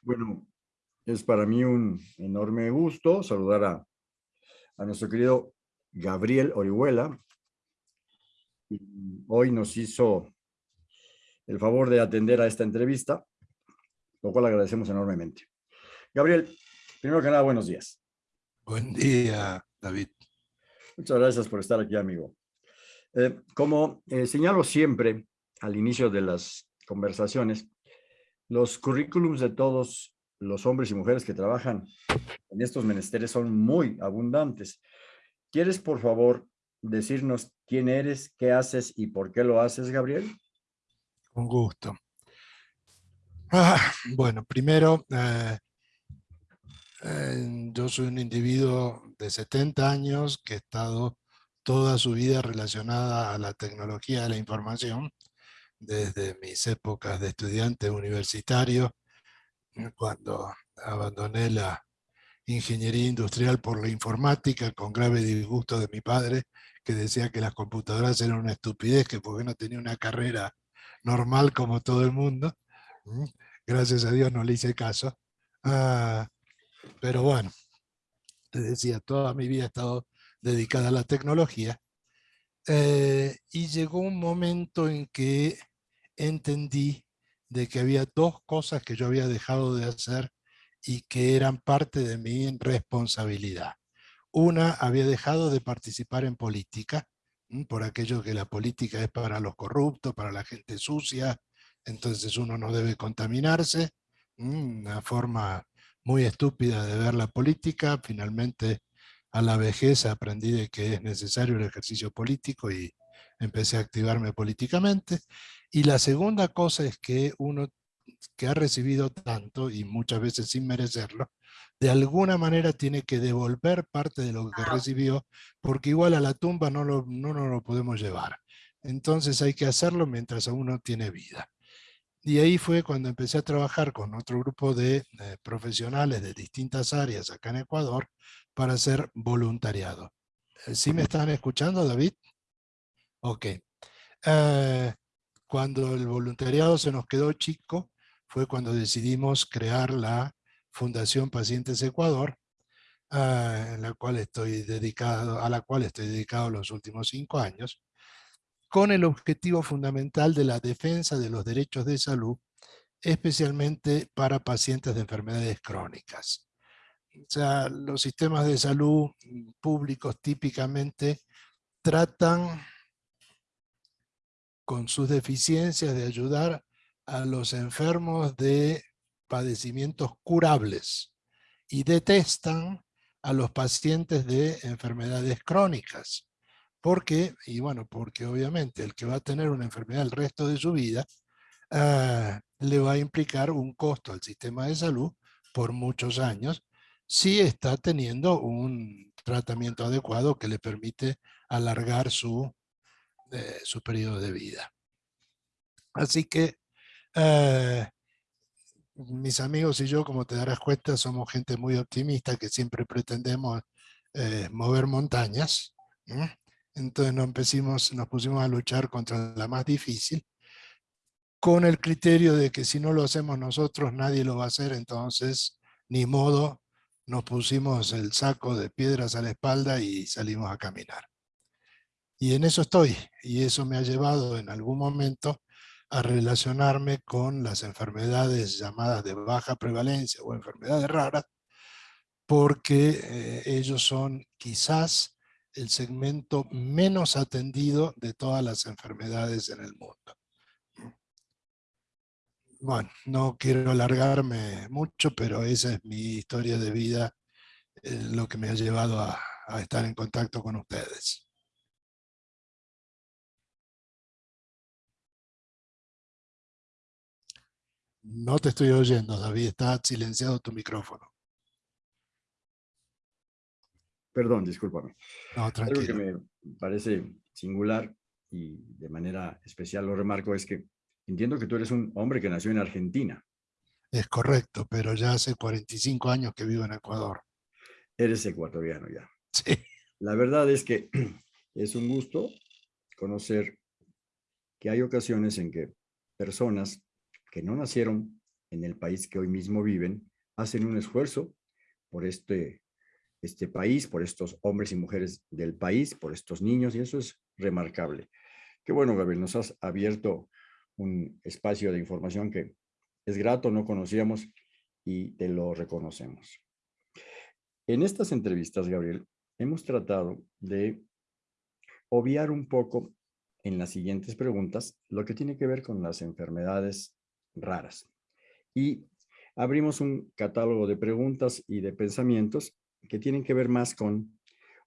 Bueno, es para mí un enorme gusto saludar a, a nuestro querido Gabriel Orihuela. Hoy nos hizo el favor de atender a esta entrevista, lo cual agradecemos enormemente. Gabriel, primero que nada, buenos días. Buen día, David. Muchas gracias por estar aquí, amigo. Eh, como eh, señalo siempre al inicio de las conversaciones, los currículums de todos los hombres y mujeres que trabajan en estos menesteres son muy abundantes. ¿Quieres, por favor, decirnos quién eres, qué haces y por qué lo haces, Gabriel? Con gusto. Ah, bueno, primero, eh, eh, yo soy un individuo de 70 años que ha estado toda su vida relacionada a la tecnología de la información desde mis épocas de estudiante universitario, eh, cuando abandoné la ingeniería industrial por la informática, con grave disgusto de mi padre, que decía que las computadoras eran una estupidez, que porque no tenía una carrera normal como todo el mundo. Gracias a Dios no le hice caso. Ah, pero bueno, te decía, toda mi vida he estado dedicada a la tecnología. Eh, y llegó un momento en que entendí de que había dos cosas que yo había dejado de hacer y que eran parte de mi responsabilidad. Una, había dejado de participar en política, por aquello que la política es para los corruptos, para la gente sucia, entonces uno no debe contaminarse, una forma muy estúpida de ver la política, finalmente a la vejez aprendí de que es necesario el ejercicio político y empecé a activarme políticamente. Y la segunda cosa es que uno que ha recibido tanto, y muchas veces sin merecerlo, de alguna manera tiene que devolver parte de lo que recibió, porque igual a la tumba no, lo, no nos lo podemos llevar. Entonces hay que hacerlo mientras uno tiene vida. Y ahí fue cuando empecé a trabajar con otro grupo de eh, profesionales de distintas áreas acá en Ecuador para hacer voluntariado. Eh, ¿Sí me están escuchando, David? Ok. Eh, cuando el voluntariado se nos quedó chico, fue cuando decidimos crear la Fundación Pacientes Ecuador, en la cual estoy dedicado, a la cual estoy dedicado los últimos cinco años con el objetivo fundamental de la defensa de los derechos de salud, especialmente para pacientes de enfermedades crónicas. O sea, los sistemas de salud públicos típicamente tratan con sus deficiencias de ayudar a los enfermos de padecimientos curables y detestan a los pacientes de enfermedades crónicas. ¿Por qué? Y bueno, porque obviamente el que va a tener una enfermedad el resto de su vida ah, le va a implicar un costo al sistema de salud por muchos años si está teniendo un tratamiento adecuado que le permite alargar su, eh, su periodo de vida. Así que eh, mis amigos y yo, como te darás cuenta, somos gente muy optimista que siempre pretendemos eh, mover montañas. Entonces nos, nos pusimos a luchar contra la más difícil, con el criterio de que si no lo hacemos nosotros, nadie lo va a hacer, entonces, ni modo, nos pusimos el saco de piedras a la espalda y salimos a caminar. Y en eso estoy, y eso me ha llevado en algún momento a relacionarme con las enfermedades llamadas de baja prevalencia o enfermedades raras, porque eh, ellos son quizás el segmento menos atendido de todas las enfermedades en el mundo. Bueno, no quiero alargarme mucho, pero esa es mi historia de vida, eh, lo que me ha llevado a, a estar en contacto con ustedes. No te estoy oyendo, David, está silenciado tu micrófono. Perdón, discúlpame. No, tranquilo. Algo que me parece singular y de manera especial lo remarco es que entiendo que tú eres un hombre que nació en Argentina. Es correcto, pero ya hace 45 años que vivo en Ecuador. Eres ecuatoriano ya. Sí. La verdad es que es un gusto conocer que hay ocasiones en que personas que no nacieron en el país que hoy mismo viven, hacen un esfuerzo por este, este país, por estos hombres y mujeres del país, por estos niños, y eso es remarcable. Qué bueno, Gabriel, nos has abierto un espacio de información que es grato, no conocíamos y te lo reconocemos. En estas entrevistas, Gabriel, hemos tratado de obviar un poco en las siguientes preguntas lo que tiene que ver con las enfermedades raras. Y abrimos un catálogo de preguntas y de pensamientos que tienen que ver más con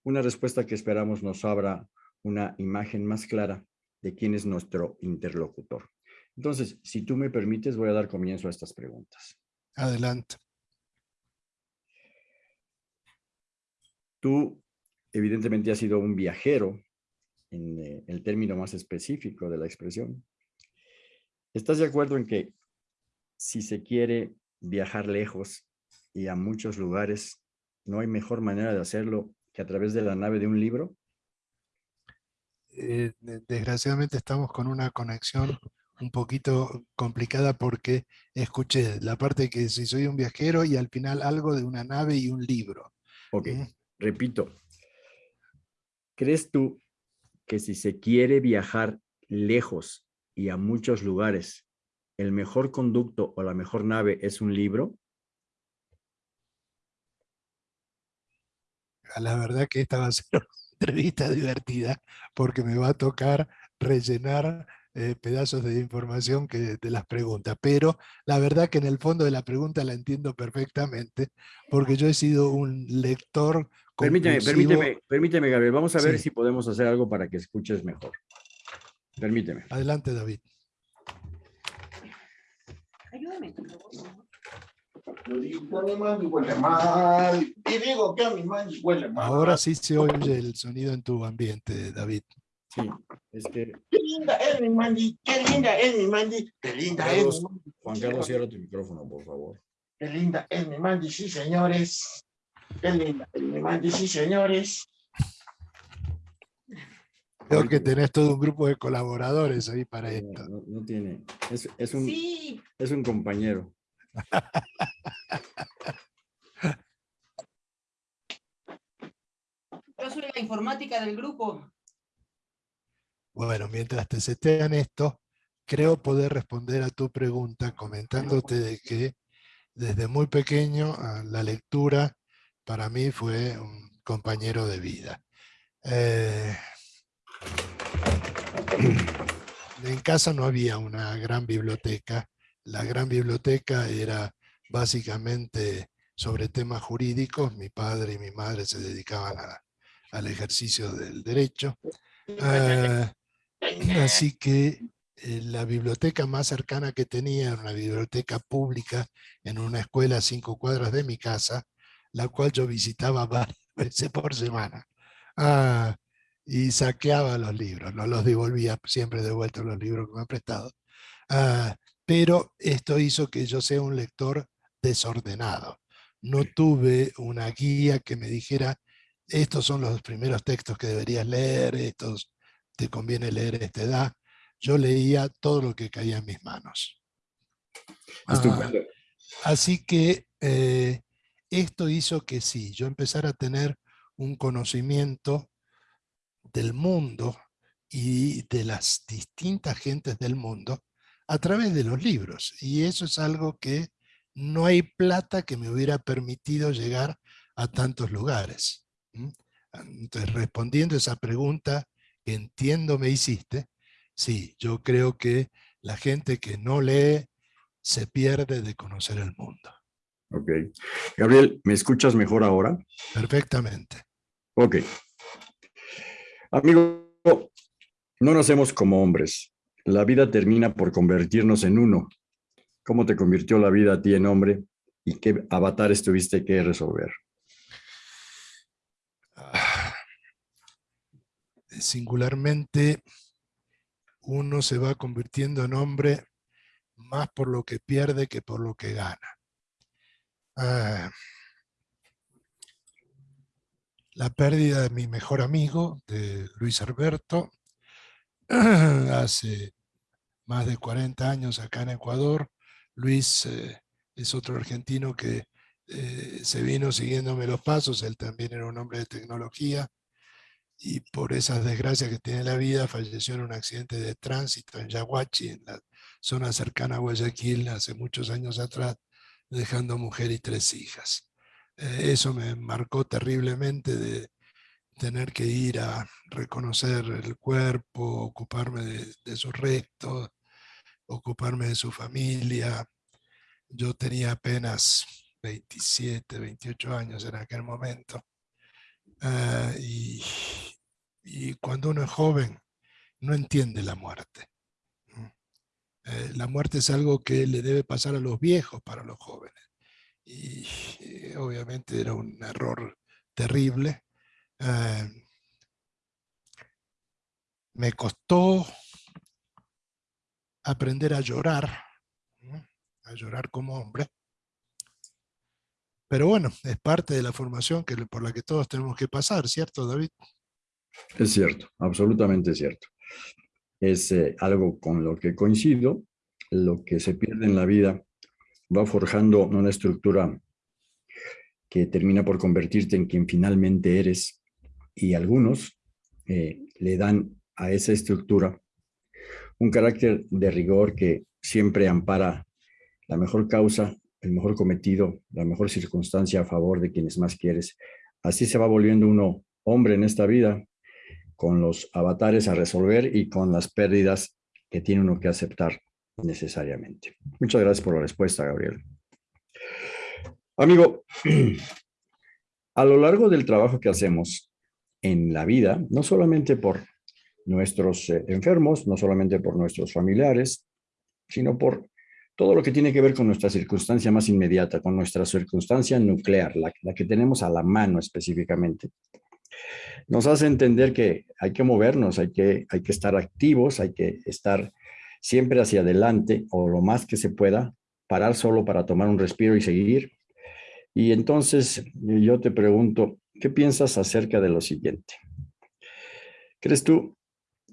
una respuesta que esperamos nos abra una imagen más clara de quién es nuestro interlocutor. Entonces, si tú me permites, voy a dar comienzo a estas preguntas. Adelante. Tú, evidentemente, has sido un viajero en eh, el término más específico de la expresión. ¿Estás de acuerdo en que si se quiere viajar lejos y a muchos lugares, no hay mejor manera de hacerlo que a través de la nave de un libro? Eh, desgraciadamente estamos con una conexión un poquito complicada porque escuché la parte que si soy un viajero y al final algo de una nave y un libro. Ok, repito. ¿Crees tú que si se quiere viajar lejos y a muchos lugares, el mejor conducto o la mejor nave es un libro? La verdad que esta va a ser una entrevista divertida porque me va a tocar rellenar eh, pedazos de información que de las preguntas, pero la verdad que en el fondo de la pregunta la entiendo perfectamente, porque yo he sido un lector Permíteme, permíteme, permíteme, Gabriel, vamos a ver si podemos hacer algo para que escuches mejor. Permíteme. Adelante, David. Ayúdame. Y digo que a mi huele mal. Ahora sí se oye el sonido en tu ambiente, David. Sí, es que... Qué linda es mi Mandy, qué linda es mi Mandy, qué linda es mi Juan Carlos, cierra tu micrófono, por favor. Qué linda es mi Mandy, sí, señores. Qué linda es mi Mandy, sí, señores. Creo que tenés todo un grupo de colaboradores ahí para esto. No, tiene, es, es, un, es un compañero. Yo soy la informática del grupo. Bueno, mientras te setean esto, creo poder responder a tu pregunta comentándote de que desde muy pequeño la lectura para mí fue un compañero de vida. Eh, en casa no había una gran biblioteca. La gran biblioteca era básicamente sobre temas jurídicos. Mi padre y mi madre se dedicaban al ejercicio del derecho. Eh, Así que eh, la biblioteca más cercana que tenía era una biblioteca pública en una escuela a cinco cuadras de mi casa, la cual yo visitaba varias veces por semana. Ah, y saqueaba los libros, no los devolvía siempre de vuelta los libros que me han prestado. Ah, pero esto hizo que yo sea un lector desordenado. No tuve una guía que me dijera, estos son los primeros textos que deberías leer, estos te conviene leer esta edad. Yo leía todo lo que caía en mis manos. así que eh, esto hizo que sí, yo empezara a tener un conocimiento del mundo y de las distintas gentes del mundo a través de los libros. Y eso es algo que no hay plata que me hubiera permitido llegar a tantos lugares. Entonces, respondiendo a esa pregunta, entiendo me hiciste, sí, yo creo que la gente que no lee se pierde de conocer el mundo. Ok. Gabriel, ¿me escuchas mejor ahora? Perfectamente. Ok. Amigo, no nacemos como hombres. La vida termina por convertirnos en uno. ¿Cómo te convirtió la vida a ti en hombre? ¿Y qué avatares tuviste que resolver? singularmente uno se va convirtiendo en hombre más por lo que pierde que por lo que gana. Ah, la pérdida de mi mejor amigo, de Luis Alberto, hace más de 40 años acá en Ecuador, Luis eh, es otro argentino que eh, se vino siguiéndome los pasos, él también era un hombre de tecnología, y por esas desgracias que tiene la vida, falleció en un accidente de tránsito en Yaguachi, en la zona cercana a Guayaquil, hace muchos años atrás, dejando mujer y tres hijas. Eh, eso me marcó terriblemente de tener que ir a reconocer el cuerpo, ocuparme de, de sus restos, ocuparme de su familia. Yo tenía apenas 27, 28 años en aquel momento. Ah, y, cuando uno es joven, no entiende la muerte. Eh, la muerte es algo que le debe pasar a los viejos para los jóvenes. Y, eh, obviamente era un error terrible. Ah, me costó aprender a llorar, a llorar como hombre. Pero bueno, es parte de la formación que, por la que todos tenemos que pasar, ¿cierto, David? Es cierto, absolutamente cierto. Es eh, algo con lo que coincido, lo que se pierde en la vida va forjando una estructura que termina por convertirte en quien finalmente eres y algunos eh, le dan a esa estructura un carácter de rigor que siempre ampara la mejor causa, el mejor cometido, la mejor circunstancia a favor de quienes más quieres. Así se va volviendo uno hombre en esta vida, con los avatares a resolver y con las pérdidas que tiene uno que aceptar necesariamente. Muchas gracias por la respuesta, Gabriel. Amigo, a lo largo del trabajo que hacemos en la vida, no solamente por nuestros eh, enfermos, no solamente por nuestros familiares, sino por todo lo que tiene que ver con nuestra circunstancia más inmediata, con nuestra circunstancia nuclear, la, la, que tenemos a la mano específicamente. Nos hace entender que hay que movernos, hay que, hay que estar activos, hay que estar siempre hacia adelante o lo más que se pueda, parar solo para tomar un respiro y seguir. Y entonces yo te pregunto, ¿qué piensas acerca de lo siguiente? ¿Crees tú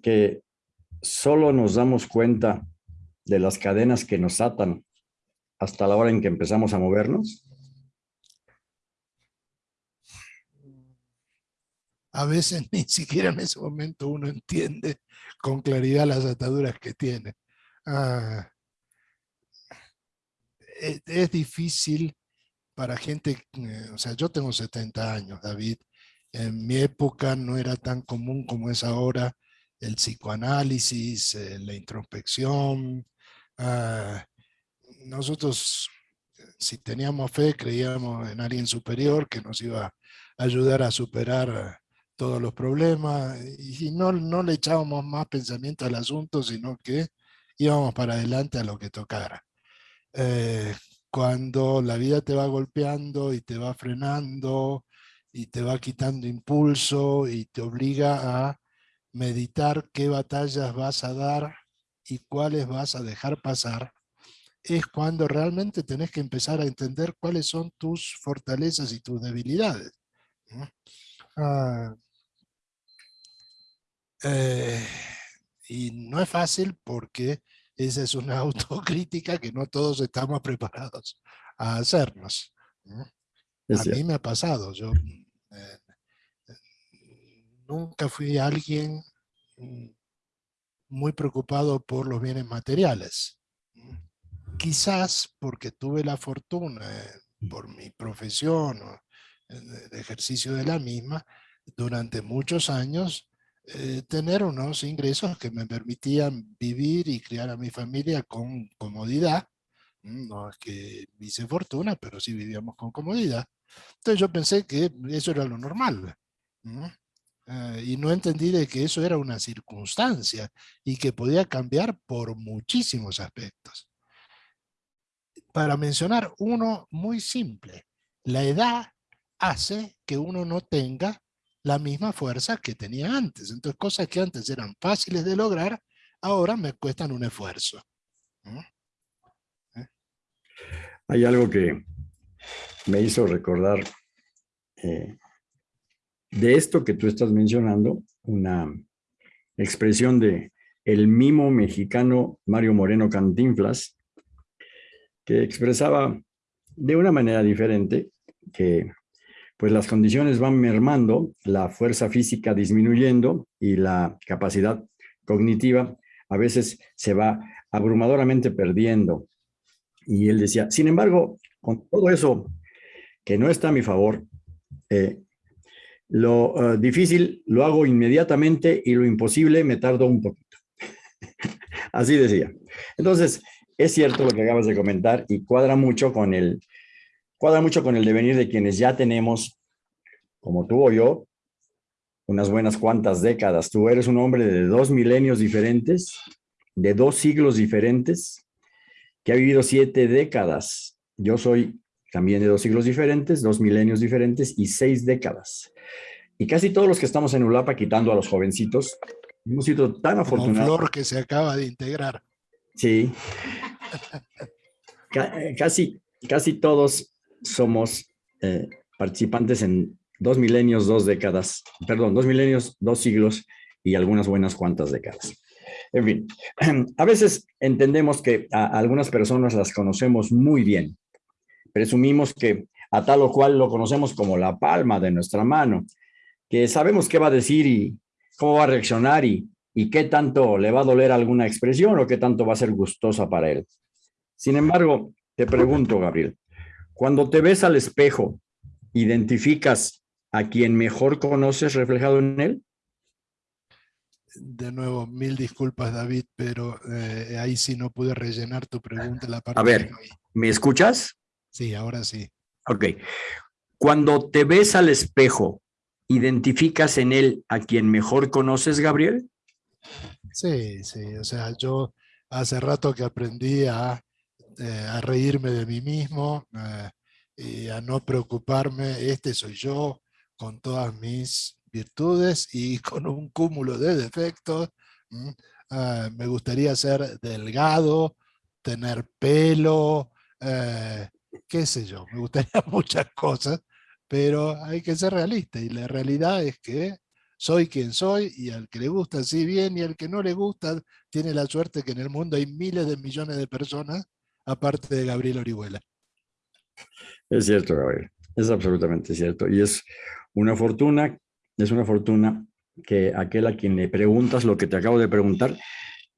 que solo nos damos cuenta de las cadenas que nos atan hasta la hora en que empezamos a movernos? A veces ni siquiera en ese momento uno entiende con claridad las ataduras que tiene. Ah, es, es, difícil para gente, eh, o sea, yo tengo 70 años, David, en mi época no era tan común como es ahora el psicoanálisis, eh, la introspección. Ah, nosotros, si teníamos fe, creíamos en alguien superior que nos iba a ayudar a superar todos los problemas y no, no le echábamos más pensamiento al asunto, sino que íbamos para adelante a lo que tocara. Eh, cuando la vida te va golpeando y te va frenando y te va quitando impulso y te obliga a meditar qué batallas vas a dar y cuáles vas a dejar pasar, es cuando realmente tenés que empezar a entender cuáles son tus fortalezas y tus debilidades. Ah, eh, y no es fácil porque esa es una autocrítica que no todos estamos preparados a hacernos. A mí me ha pasado, yo eh, nunca fui alguien mm, muy preocupado por los bienes materiales. Quizás porque tuve la fortuna, eh, por mi profesión o el ejercicio de la misma, durante muchos años, eh, tener unos ingresos que me permitían vivir y criar a mi familia con comodidad. No es que hice fortuna, pero sí vivíamos con comodidad. Entonces yo pensé que eso era lo normal. Eh, y no entendí de que eso era una circunstancia y que podía cambiar por muchísimos aspectos. Para mencionar uno muy simple, la edad hace que uno no tenga la misma fuerza que tenía antes. Entonces cosas que antes eran fáciles de lograr, ahora me cuestan un esfuerzo. ¿Eh? Hay algo que me hizo recordar eh, de esto que tú estás mencionando, una expresión de el mimo mexicano Mario Moreno Cantinflas, que expresaba de una manera diferente que pues las condiciones van mermando, la fuerza física disminuyendo y la capacidad cognitiva a veces se va abrumadoramente perdiendo. Y él decía, sin embargo, con todo eso que no está a mi favor, eh, lo eh, difícil lo hago inmediatamente y lo imposible me tardo un poquito. Así decía. Entonces, es cierto lo que acabas de comentar y cuadra mucho con el, cuadra mucho con el devenir de quienes ya tenemos, como tú o yo, unas buenas cuantas décadas. Tú eres un hombre de dos milenios diferentes, de dos siglos diferentes, que ha vivido siete décadas. Yo soy también de dos siglos diferentes, dos milenios diferentes y seis décadas. Y casi todos los que estamos en Ulapa, quitando a los jovencitos, hemos sido tan afortunados. Flor que se acaba de integrar. Sí. Eh, casi, casi todos somos eh, participantes en dos milenios, dos décadas, perdón, dos milenios, dos siglos y algunas buenas cuantas décadas. En fin, a veces entendemos que a algunas personas las conocemos muy bien. Presumimos que a tal o cual lo conocemos como la palma de nuestra mano, que sabemos qué va a decir y cómo va a reaccionar y, y qué tanto le va a doler alguna expresión o qué tanto va a ser gustosa para él. Sin embargo, te pregunto, Gabriel, cuando te ves al espejo, ¿identificas a quien mejor conoces reflejado en él? De nuevo, mil disculpas, David, pero eh, ahí sí no pude rellenar tu pregunta. La parte a ver, ¿me escuchas? Sí, ahora sí. Ok. Cuando te ves al espejo, ¿identificas en él a quien mejor conoces, Gabriel? Sí, sí. O sea, yo hace rato que aprendí a, eh, a reírme de mí mismo eh, y a no preocuparme. Este soy yo, con todas mis virtudes y con un cúmulo de defectos. Ah, me gustaría ser delgado, tener pelo, eh, qué sé yo, me gustaría muchas cosas, pero hay que ser realista y la realidad es que soy quien soy y al que le gusta sí bien y al que no le gusta tiene la suerte que en el mundo hay miles de millones de personas aparte de Gabriel Orihuela. Es cierto, Gabriel, es absolutamente cierto y es una fortuna, es una fortuna que aquel a quien le preguntas lo que te acabo de preguntar,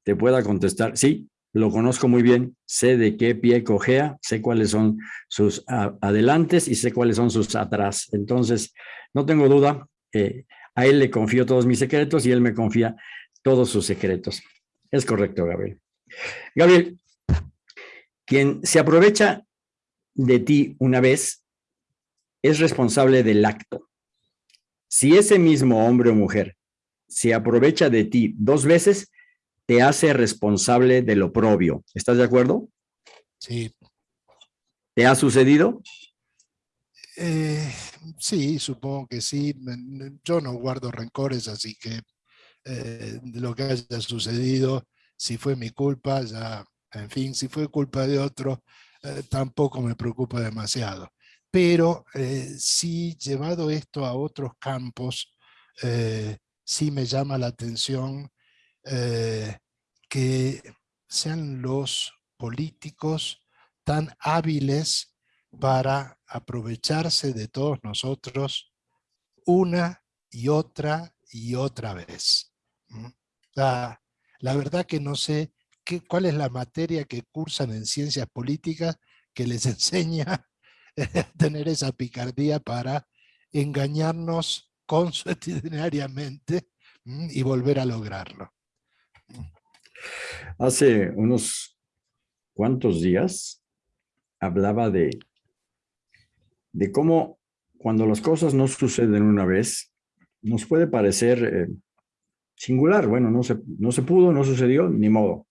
te pueda contestar, sí, lo conozco muy bien, sé de qué pie cojea, sé cuáles son sus adelantes y sé cuáles son sus atrás. Entonces, no tengo duda, a él le confío todos mis secretos y él me confía todos sus secretos. Es correcto, Gabriel. Gabriel, quien se aprovecha de ti una vez es responsable del acto. Si ese mismo hombre o mujer se aprovecha de ti dos veces, te hace responsable de lo propio. ¿Estás de acuerdo? Sí. ¿Te ha sucedido? Eh, sí, supongo que sí. Yo no guardo rencores, así que eh, lo que haya sucedido, si fue mi culpa, ya, en fin, si fue culpa de otro, eh, tampoco me preocupa demasiado pero eh, sí llevado esto a otros campos, eh, sí me llama la atención eh, que sean los políticos tan hábiles para aprovecharse de todos nosotros una y otra y otra vez. La, la verdad que no sé qué, cuál es la materia que cursan en ciencias políticas que les enseña tener esa picardía para engañarnos consuetudinariamente y volver a lograrlo. Hace unos cuantos días hablaba de, de cómo cuando las cosas no suceden una vez, nos puede parecer eh, singular. Bueno, no se, no se pudo, no sucedió, ni modo.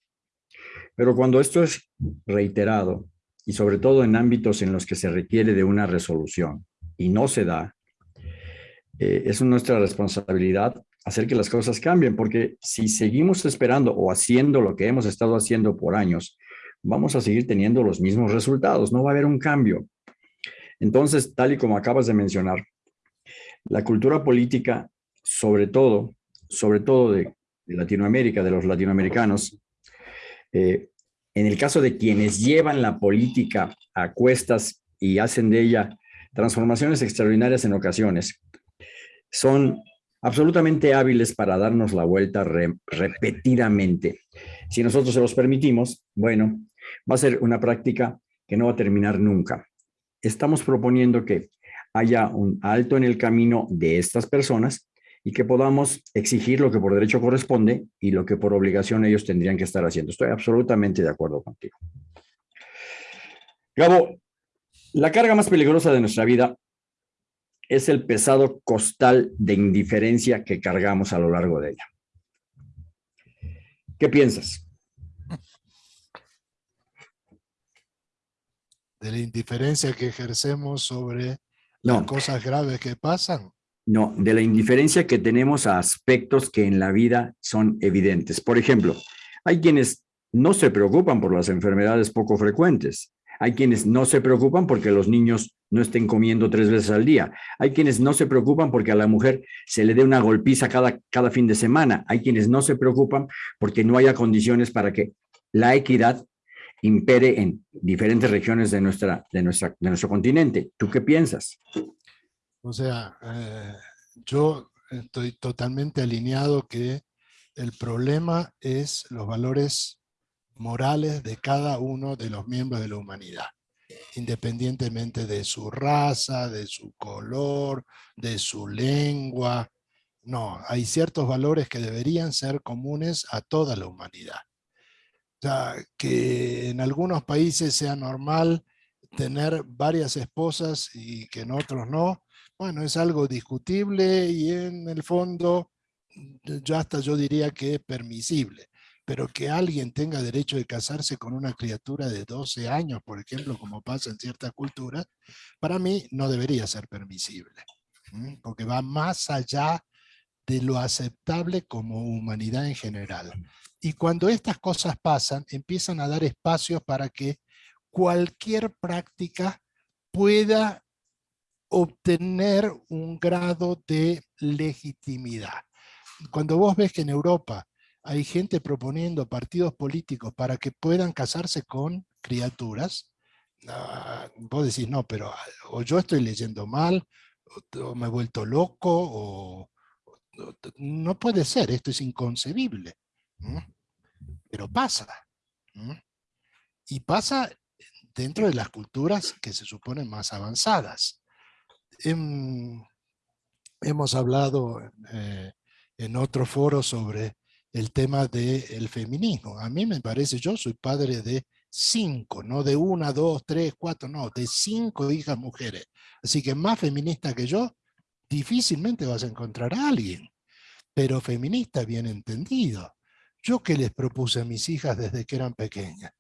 Pero cuando esto es reiterado, y sobre todo en ámbitos en los que se requiere de una resolución y no se da, eh, es nuestra responsabilidad hacer que las cosas cambien, porque si seguimos esperando o haciendo lo que hemos estado haciendo por años, vamos a seguir teniendo los mismos resultados, no va a haber un cambio. Entonces, tal y como acabas de mencionar, la cultura política, sobre todo, sobre todo de, Latinoamérica, de los latinoamericanos, eh, en el caso de quienes llevan la política a cuestas y hacen de ella transformaciones extraordinarias en ocasiones, son absolutamente hábiles para darnos la vuelta repetidamente. Si nosotros se los permitimos, bueno, va a ser una práctica que no va a terminar nunca. Estamos proponiendo que haya un alto en el camino de estas personas y que podamos exigir lo que por derecho corresponde y lo que por obligación ellos tendrían que estar haciendo. Estoy absolutamente de acuerdo contigo. Gabo, la carga más peligrosa de nuestra vida es el pesado costal de indiferencia que cargamos a lo largo de ella. ¿Qué piensas? De la indiferencia que ejercemos sobre las cosas graves que pasan. No, de la indiferencia que tenemos a aspectos que en la vida son evidentes. Por ejemplo, hay quienes no se preocupan por las enfermedades poco frecuentes. Hay quienes no se preocupan porque los niños no estén comiendo tres veces al día. Hay quienes no se preocupan porque a la mujer se le dé una golpiza cada, cada fin de semana. Hay quienes no se preocupan porque no haya condiciones para que la equidad impere en diferentes regiones de, nuestra, de, nuestra, de nuestro continente. ¿Tú qué piensas? O sea, eh, yo estoy totalmente alineado que el problema es los valores morales de cada uno de los miembros de la humanidad, independientemente de su raza, de su color, de su lengua. No, hay ciertos valores que deberían ser comunes a toda la humanidad. O sea, que en algunos países sea normal tener varias esposas y que en otros no, bueno, es algo discutible y en el fondo ya hasta yo diría que es permisible. Pero que alguien tenga derecho de casarse con una criatura de 12 años, por ejemplo, como pasa en ciertas culturas, para mí no debería ser permisible. Porque va más allá de lo aceptable como humanidad en general. Y cuando estas cosas pasan, empiezan a dar espacios para que cualquier práctica pueda obtener un grado de legitimidad. Cuando vos ves que en Europa hay gente proponiendo partidos políticos para que puedan casarse con criaturas, vos decís, no, pero o yo estoy leyendo mal, o, me he vuelto loco, o, no puede ser, esto es inconcebible. Pero pasa. Y pasa dentro de las culturas que se suponen más avanzadas hemos hablado eh, en otro foro sobre el tema del feminismo. A mí me parece, yo soy padre de cinco, no de una, dos, tres, cuatro, no, de cinco hijas mujeres. Así que más feminista que yo, difícilmente vas a encontrar a alguien, pero feminista bien entendido. Yo que les propuse a mis hijas desde que eran pequeñas,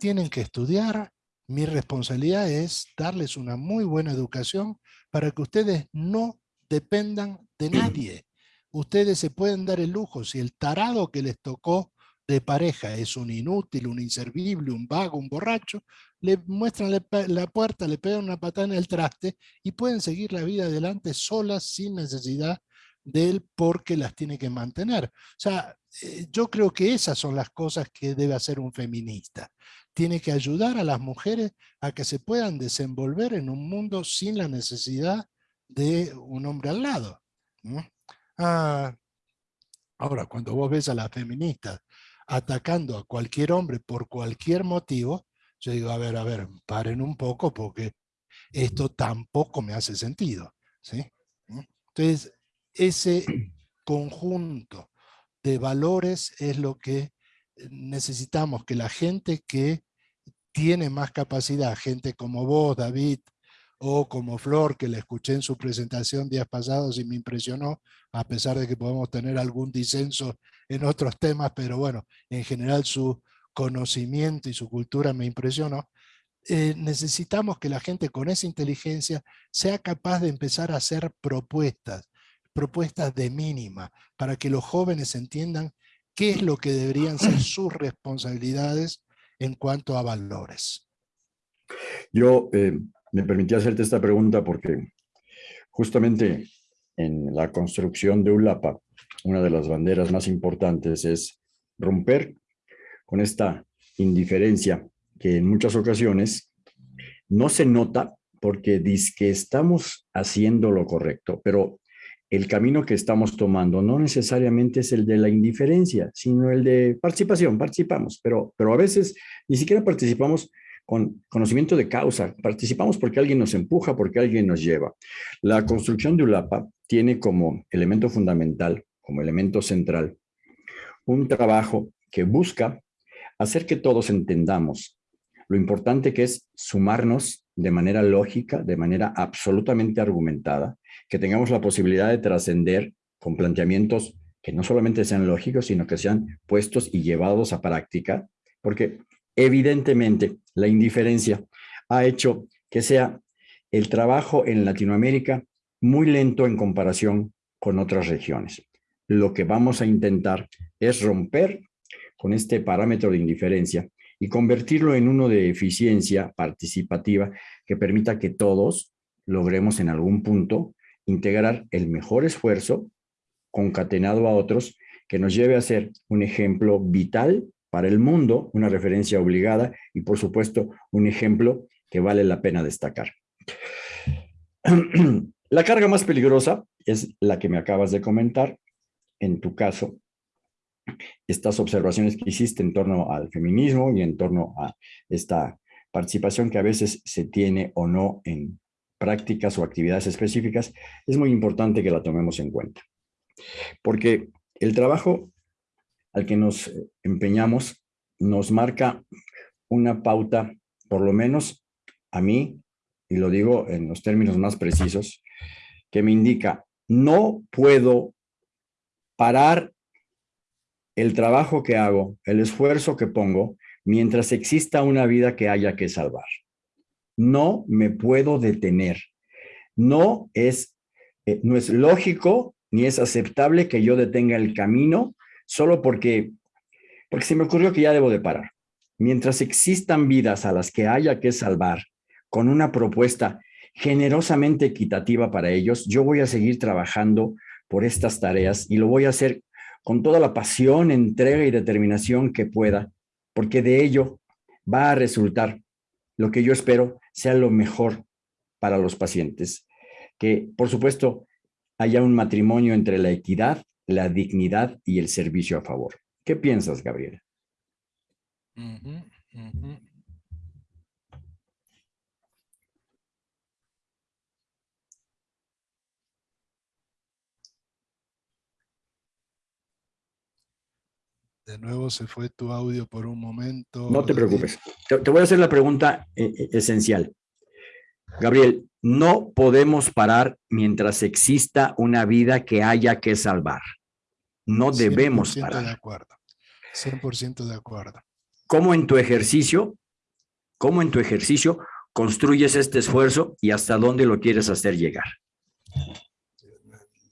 tienen que estudiar, mi responsabilidad es darles una muy buena educación para que ustedes no dependan de nadie. Ustedes se pueden dar el lujo, si el tarado que les tocó de pareja es un inútil, un inservible, un vago, un borracho, le muestran la puerta, le pegan una patada en el traste y pueden seguir la vida adelante solas sin necesidad de él porque las tiene que mantener. O sea, eh, yo creo que esas son las cosas que debe hacer un feminista tiene que ayudar a las mujeres a que se puedan desenvolver en un mundo sin la necesidad de un hombre al lado. Ah, ahora, cuando vos ves a las feministas atacando a cualquier hombre por cualquier motivo, yo digo, a ver, a ver, paren un poco porque esto tampoco me hace sentido. ¿sí? Entonces, ese conjunto de valores es lo que necesitamos que la gente que tiene más capacidad, gente como vos, David, o como Flor, que le escuché en su presentación días pasados y me impresionó, a pesar de que podemos tener algún disenso en otros temas, pero bueno, en general su conocimiento y su cultura me impresionó. Eh, necesitamos que la gente con esa inteligencia sea capaz de empezar a hacer propuestas, propuestas de mínima, para que los jóvenes entiendan qué es lo que deberían ser sus responsabilidades en cuanto a valores. Yo eh, me permití hacerte esta pregunta porque justamente en la construcción de ULAPA, una de las banderas más importantes es romper con esta indiferencia que en muchas ocasiones no se nota porque dice que estamos haciendo lo correcto, pero el camino que estamos tomando no necesariamente es el de la indiferencia, sino el de participación, participamos, pero, pero a veces ni siquiera participamos con conocimiento de causa, participamos porque alguien nos empuja, porque alguien nos lleva. La construcción de ULAPA tiene como elemento fundamental, como elemento central, un trabajo que busca hacer que todos entendamos lo importante que es sumarnos de manera lógica, de manera absolutamente argumentada, que tengamos la posibilidad de trascender con planteamientos que no solamente sean lógicos, sino que sean puestos y llevados a práctica, porque evidentemente la indiferencia ha hecho que sea el trabajo en Latinoamérica muy lento en comparación con otras regiones. Lo que vamos a intentar es romper con este parámetro de indiferencia y convertirlo en uno de eficiencia participativa que permita que todos logremos en algún punto integrar el mejor esfuerzo concatenado a otros que nos lleve a ser un ejemplo vital para el mundo, una referencia obligada y por supuesto un ejemplo que vale la pena destacar. La carga más peligrosa es la que me acabas de comentar. En tu caso, estas observaciones que hiciste en torno al feminismo y en torno a esta participación que a veces se tiene o no en prácticas o actividades específicas, es muy importante que la tomemos en cuenta. Porque el trabajo al que nos empeñamos nos marca una pauta, por lo menos a mí, y lo digo en los términos más precisos, que me indica, no puedo parar el trabajo que hago, el esfuerzo que pongo, mientras exista una vida que haya que salvar. No me puedo detener. No es, eh, no es lógico ni es aceptable que yo detenga el camino solo porque, porque se me ocurrió que ya debo de parar. Mientras existan vidas a las que haya que salvar con una propuesta generosamente equitativa para ellos, yo voy a seguir trabajando por estas tareas y lo voy a hacer con toda la pasión, entrega y determinación que pueda, porque de ello va a resultar lo que yo espero sea lo mejor para los pacientes. Que, por supuesto, haya un matrimonio entre la equidad, la dignidad y el servicio a favor. ¿Qué piensas, Gabriela? De nuevo se fue tu audio por un momento. No te preocupes. Te, voy a hacer la pregunta eh, eh, esencial. Gabriel, no podemos parar mientras exista una vida que haya que salvar. No debemos parar. de acuerdo. 100% de acuerdo. ¿Cómo en tu ejercicio, cómo en tu ejercicio construyes este esfuerzo y hasta dónde lo quieres hacer llegar?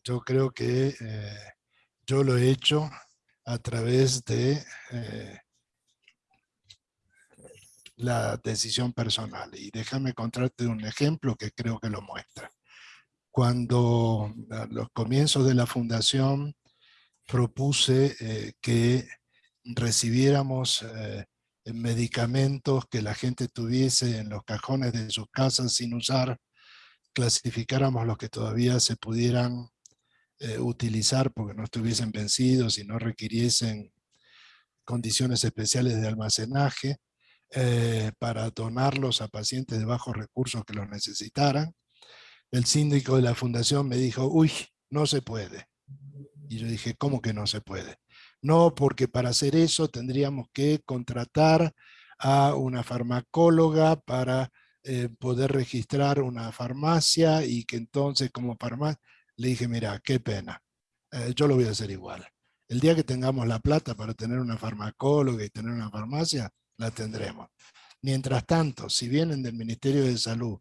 Yo creo que eh, yo lo he hecho a través de eh, la decisión personal. Y déjame contarte un ejemplo que creo que lo muestra. Cuando a los comienzos de la fundación propuse eh, que recibiéramos eh, medicamentos que la gente tuviese en los cajones de sus casas sin usar, clasificáramos los que todavía se pudieran eh, utilizar porque no estuviesen vencidos y no requiriesen condiciones especiales de almacenaje eh, para donarlos a pacientes de bajos recursos que los necesitaran. El síndico de la fundación me dijo, uy, no se puede. Y yo dije, ¿cómo que no se puede? No, porque para hacer eso tendríamos que contratar a una farmacóloga para eh, poder registrar una farmacia y que entonces como farmacia le dije, mira, qué pena, eh, yo lo voy a hacer igual. El día que tengamos la plata para tener una farmacóloga y tener una farmacia, la tendremos. Mientras tanto, si vienen del Ministerio de Salud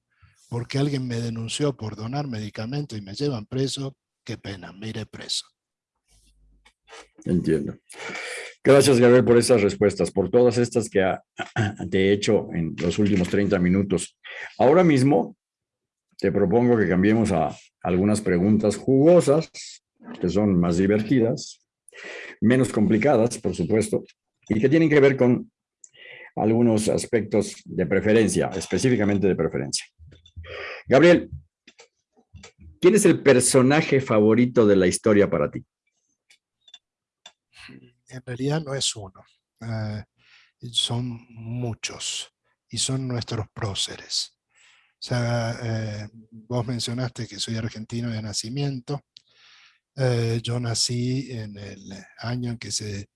porque alguien me denunció por donar medicamentos y me llevan preso, qué pena, me iré preso. Entiendo. Gracias, Gabriel, por esas respuestas, por todas estas que te he hecho en los últimos 30 minutos. Ahora mismo te propongo que cambiemos a algunas preguntas jugosas, que son más divertidas, menos complicadas, por supuesto, y que tienen que ver con algunos aspectos de preferencia, específicamente de preferencia. Gabriel, ¿quién es el personaje favorito de la historia para ti? En realidad no es uno, eh, son muchos y son nuestros próceres. Sea, eh, vos mencionaste que soy argentino de nacimiento. Eh, yo nací en el año en que se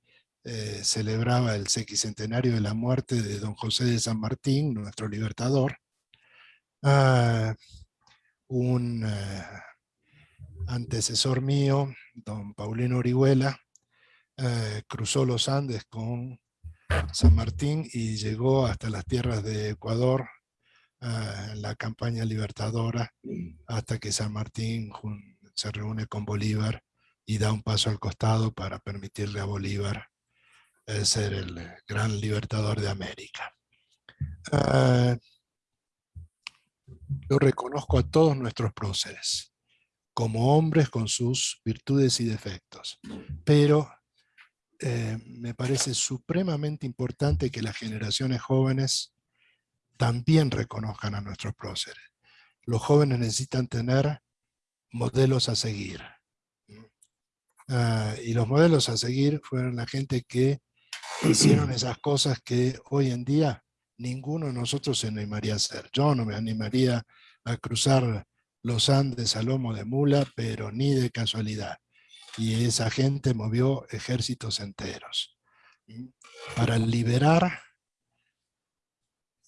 eh, celebraba el sequicentenario de la muerte de don José de San Martín, nuestro libertador. Ah, un antecesor mío, don Paulino Orihuela, cruzó los Andes con San Martín y llegó hasta las tierras de Ecuador la campaña libertadora hasta que San Martín se reúne con Bolívar y da un paso al costado para permitirle a Bolívar eh, ser el gran libertador de América. Ah, yo reconozco a todos nuestros próceres como hombres con sus virtudes y defectos, pero eh, me parece supremamente importante que las generaciones jóvenes también reconozcan a nuestros próceres. Los jóvenes necesitan tener modelos a seguir. Ah, y los modelos a seguir fueron la gente que hicieron esas cosas que hoy en día ninguno de nosotros se animaría a hacer. Yo no me animaría a cruzar los Andes a lomo de mula, pero ni de casualidad. Y esa gente movió ejércitos enteros. Para liberar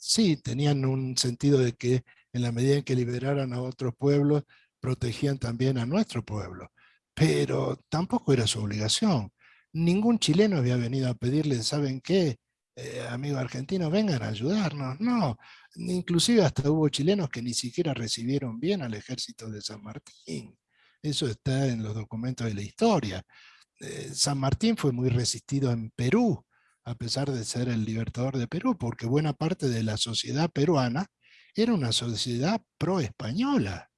sí, tenían un sentido de que en la medida en que liberaran a otros pueblos, protegían también a nuestro pueblo. Pero tampoco era su obligación. Ningún chileno había venido a pedirle, ¿saben qué? Eh, amigos argentinos, vengan a ayudarnos. No, inclusive hasta hubo chilenos que ni siquiera recibieron bien al ejército de San Martín. Eso está en los documentos de la historia. Eh, San Martín fue muy resistido en Perú, a pesar de ser el libertador de Perú, porque buena parte de la sociedad peruana era una sociedad pro-española.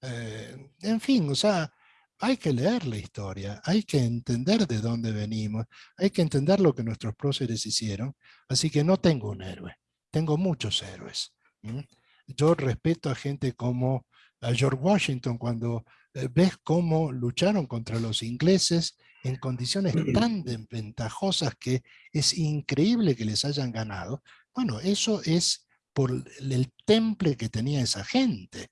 Eh, en fin, o sea, hay que leer la historia, hay que entender de dónde venimos, hay que entender lo que nuestros próceres hicieron, así que no tengo un héroe, tengo muchos héroes. Yo respeto a gente como a George Washington cuando eh, ves cómo lucharon contra los ingleses en condiciones tan desventajosas que es increíble que les hayan ganado, bueno, eso es por el temple que tenía esa gente.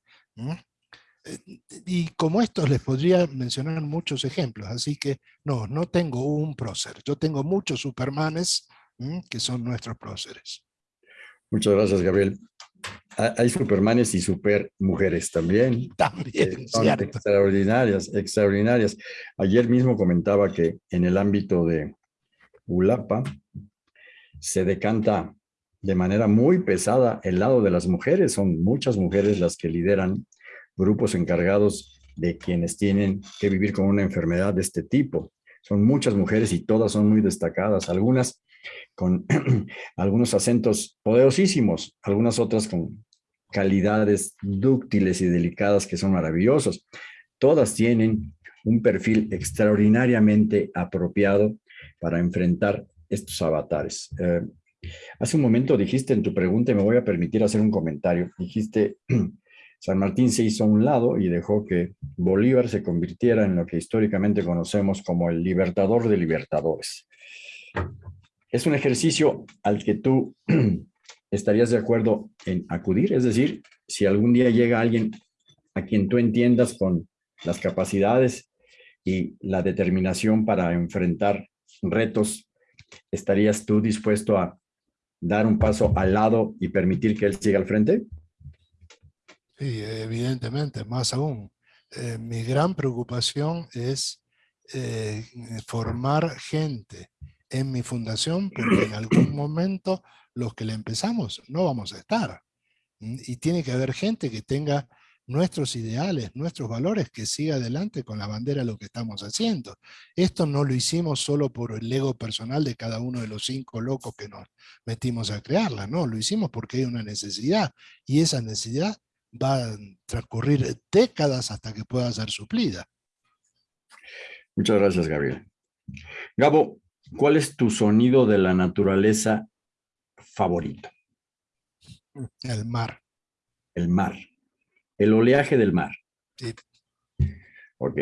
Eh, y como estos les podría mencionar muchos ejemplos, así que no, no tengo un prócer, yo tengo muchos supermanes que son nuestros próceres. Muchas gracias, Gabriel. Hay supermanes y supermujeres también. También, son extraordinarias, extraordinarias. Ayer mismo comentaba que en el ámbito de Ulapa se decanta de manera muy pesada el lado de las mujeres. Son muchas mujeres las que lideran grupos encargados de quienes tienen que vivir con una enfermedad de este tipo. Son muchas mujeres y todas son muy destacadas. Algunas con algunos acentos poderosísimos, algunas otras con calidades dúctiles y delicadas que son maravillosos. Todas tienen un perfil extraordinariamente apropiado para enfrentar estos avatares. Eh, hace un momento dijiste en tu pregunta, y me voy a permitir hacer un comentario, dijiste, San Martín se hizo a un lado y dejó que Bolívar se convirtiera en lo que históricamente conocemos como el libertador de libertadores es un ejercicio al que tú estarías de acuerdo en acudir. Es decir, si algún día llega alguien a quien tú entiendas con las capacidades y la determinación para enfrentar retos, ¿estarías tú dispuesto a dar un paso al lado y permitir que él siga al frente? Sí, evidentemente, más aún. Eh, mi gran preocupación es eh, formar gente en mi fundación, porque en algún momento los que le empezamos no vamos a estar. Y tiene que haber gente que tenga nuestros ideales, nuestros valores, que siga adelante con la bandera lo que estamos haciendo. Esto no lo hicimos solo por el ego personal de cada uno de los cinco locos que nos metimos a crearla, no, lo hicimos porque hay una necesidad y esa necesidad va a transcurrir décadas hasta que pueda ser suplida. Muchas gracias, Gabriel. Gabo, ¿Cuál es tu sonido de la naturaleza favorito? El mar. El mar. El oleaje del mar. Sí. Ok.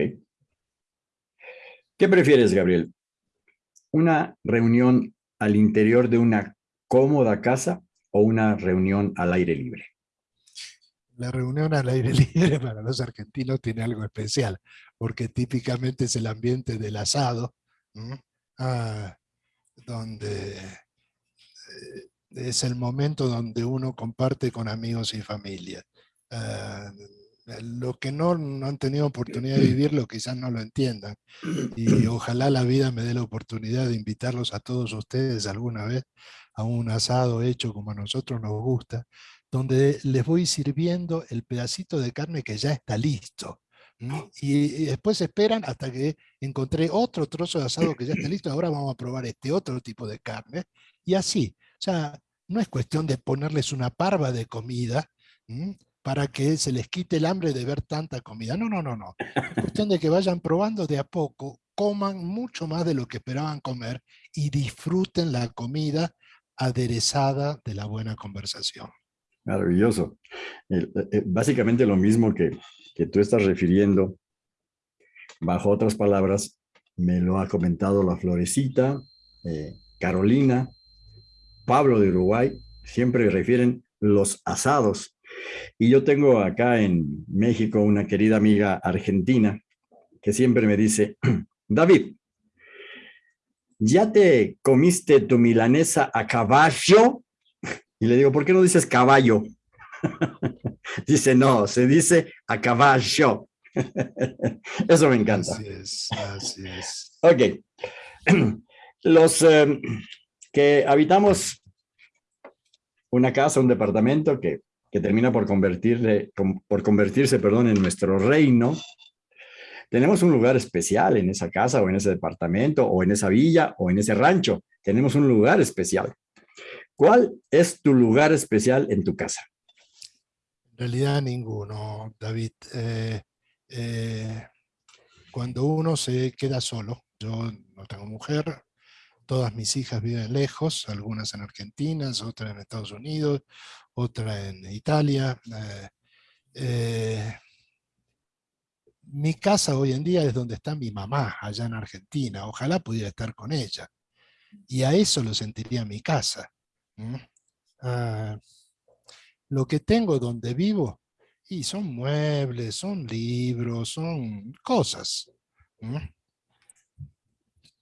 ¿Qué prefieres, Gabriel? ¿Una reunión al interior de una cómoda casa o una reunión al aire libre? La reunión al aire libre para los argentinos tiene algo especial, porque típicamente es el ambiente del asado, ¿no? Ah, donde eh, es el momento donde uno comparte con amigos y familia. Ah, lo que no, no, han tenido oportunidad de vivirlo quizás no lo entiendan. Y ojalá la vida me dé la oportunidad de invitarlos a todos ustedes alguna vez a un asado hecho como a nosotros nos gusta, donde les voy sirviendo el pedacito de carne que ya está listo. Y, y después esperan hasta que encontré otro trozo de asado que ya está listo, ahora vamos a probar este otro tipo de carne. Y así, o sea, no es cuestión de ponerles una parva de comida, ¿m? para que se les quite el hambre de ver tanta comida. No, no, no, no. Es cuestión de que vayan probando de a poco, coman mucho más de lo que esperaban comer y disfruten la comida aderezada de la buena conversación. Maravilloso. Eh, eh, básicamente lo mismo que, que tú estás refiriendo, bajo otras palabras, me lo ha comentado la Florecita, eh, Carolina, Pablo de Uruguay, siempre refieren los asados y yo tengo acá en México una querida amiga argentina que siempre me dice, David, ¿ya te comiste tu milanesa a caballo? Y le digo, ¿por qué no dices caballo? dice, no, se dice a caballo. Eso me encanta. Así es, así es. Ok. Los eh, que habitamos una casa, un departamento que que termina por, convertirle, por convertirse perdón, en nuestro reino, tenemos un lugar especial en esa casa o en ese departamento o en esa villa o en ese rancho. Tenemos un lugar especial. ¿Cuál es tu lugar especial en tu casa? En realidad ninguno, David. Eh, eh, cuando uno se queda solo, yo no tengo mujer, todas mis hijas viven lejos, algunas en Argentina, otras en Estados Unidos, otra en Italia. Eh, mi casa hoy en día es donde está mi mamá, allá en Argentina. Ojalá pudiera estar con ella. Y a eso lo sentiría mi casa. Ah, lo que tengo donde vivo, y son muebles, son libros, son cosas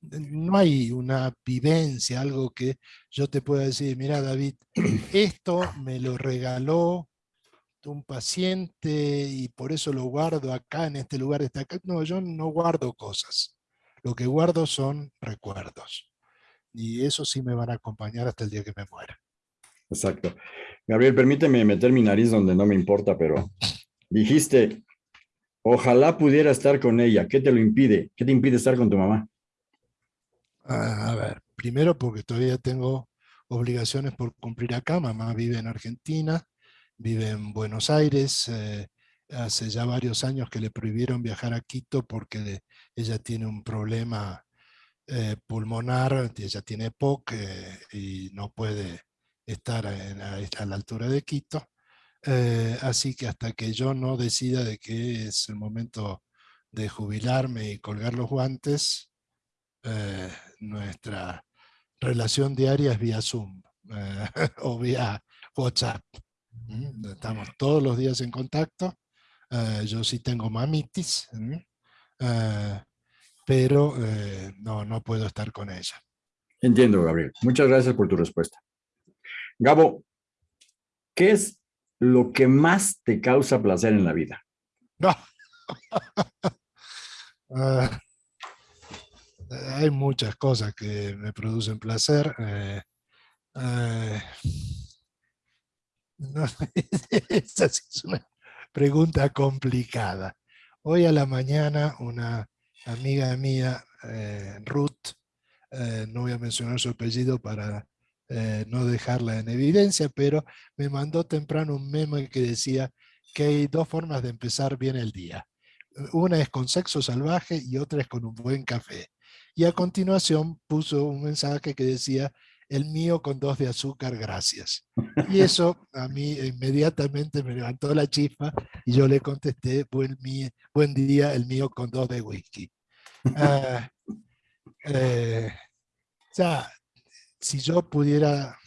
no hay una vivencia, algo que yo te pueda decir, mira David, esto me lo regaló un paciente y por eso lo guardo acá, en este lugar. No, yo no guardo cosas. Lo que guardo son recuerdos. Y eso sí me van a acompañar hasta el día que me muera. Exacto. Gabriel, permíteme meter mi nariz donde no me importa, pero dijiste, ojalá pudiera estar con ella. ¿Qué te lo impide? ¿Qué te impide estar con tu mamá? A ver, primero porque todavía tengo obligaciones por cumplir acá. Mamá vive en Argentina, vive en Buenos Aires. Eh, hace ya varios años que le prohibieron viajar a Quito porque ella tiene un problema eh, pulmonar, ella tiene POC eh, y no puede estar a, la altura de Quito. así que hasta que yo no decida de que es el momento de jubilarme y colgar los guantes, eh, nuestra relación diaria es vía Zoom eh, o vía WhatsApp. Estamos todos los días en contacto. Eh, yo sí tengo mamitis, pero no, no puedo estar con ella. Entiendo, Gabriel. Muchas gracias por tu respuesta. Gabo, ¿qué es lo que más te causa placer en la vida? No. Ah, hay muchas cosas que me producen placer. Eh, eh, esa es una pregunta complicada. Hoy a la mañana una amiga mía, eh, Ruth, no voy a mencionar su apellido para no dejarla en evidencia, pero me mandó temprano un memo que decía que hay dos formas de empezar bien el día. Una es con sexo salvaje y otra es con un buen café. Y a continuación puso un mensaje que decía, el mío con dos de azúcar, gracias. Y eso a mí inmediatamente me levantó la chispa y yo le contesté, buen, buen día, el mío con dos de whisky. Ah, eh, o sea, si yo pudiera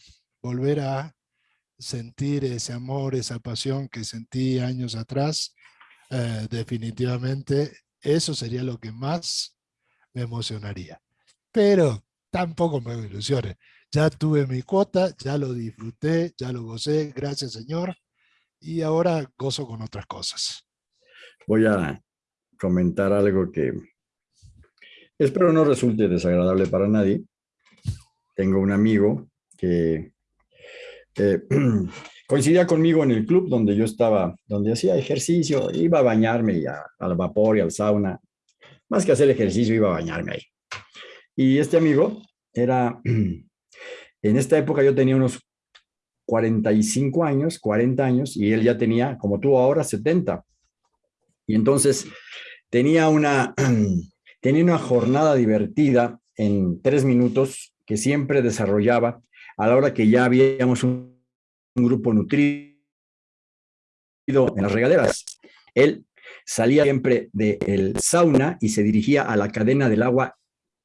volver a sentir ese amor, esa pasión que sentí años atrás, eh, definitivamente eso sería lo que más me emocionaría. Pero tampoco me ilusiones. Ya tuve mi cuota, ya lo disfruté, ya lo gocé, gracias Señor, y ahora gozo con otras cosas. Voy a comentar algo que espero no resulte desagradable para nadie. Tengo un amigo que eh, coincidía conmigo en el club donde yo estaba, donde hacía ejercicio, iba a bañarme ya, al vapor y al sauna. Más que hacer ejercicio, iba a bañarme ahí. Y este amigo era, en esta época yo tenía unos 45 años, 40 años, y él ya tenía, como tú ahora, 70. Y entonces tenía una, tenía una jornada divertida en tres minutos que siempre desarrollaba a la hora que ya habíamos un, grupo nutrido en las regaderas. Él salía siempre del sauna y se dirigía a la cadena del agua